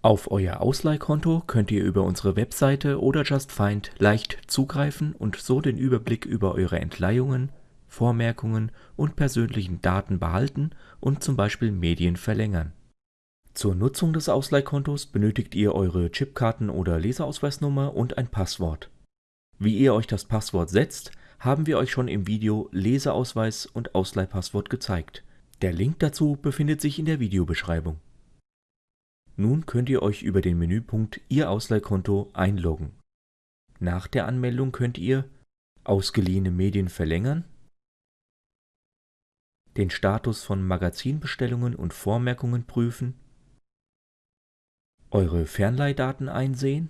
Auf euer Ausleihkonto könnt ihr über unsere Webseite oder JustFind leicht zugreifen und so den Überblick über eure Entleihungen, Vormerkungen und persönlichen Daten behalten und zum Beispiel Medien verlängern. Zur Nutzung des Ausleihkontos benötigt ihr eure Chipkarten- oder Leserausweisnummer und ein Passwort. Wie ihr euch das Passwort setzt, haben wir euch schon im Video Leseausweis und Ausleihpasswort gezeigt. Der Link dazu befindet sich in der Videobeschreibung. Nun könnt ihr euch über den Menüpunkt Ihr Ausleihkonto einloggen. Nach der Anmeldung könnt ihr ausgeliehene Medien verlängern, den Status von Magazinbestellungen und Vormerkungen prüfen, eure Fernleihdaten einsehen,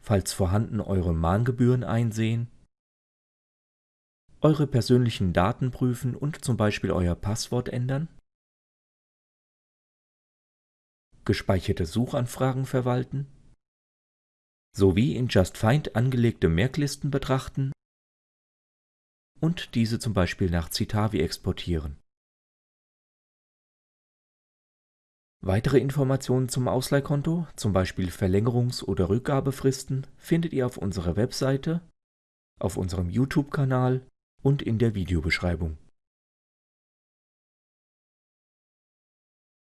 falls vorhanden eure Mahngebühren einsehen, eure persönlichen Daten prüfen und zum Beispiel euer Passwort ändern, gespeicherte Suchanfragen verwalten, sowie in JustFind angelegte Merklisten betrachten und diese zum Beispiel nach Citavi exportieren. Weitere Informationen zum Ausleihkonto, zum Beispiel Verlängerungs- oder Rückgabefristen, findet ihr auf unserer Webseite, auf unserem YouTube-Kanal und in der Videobeschreibung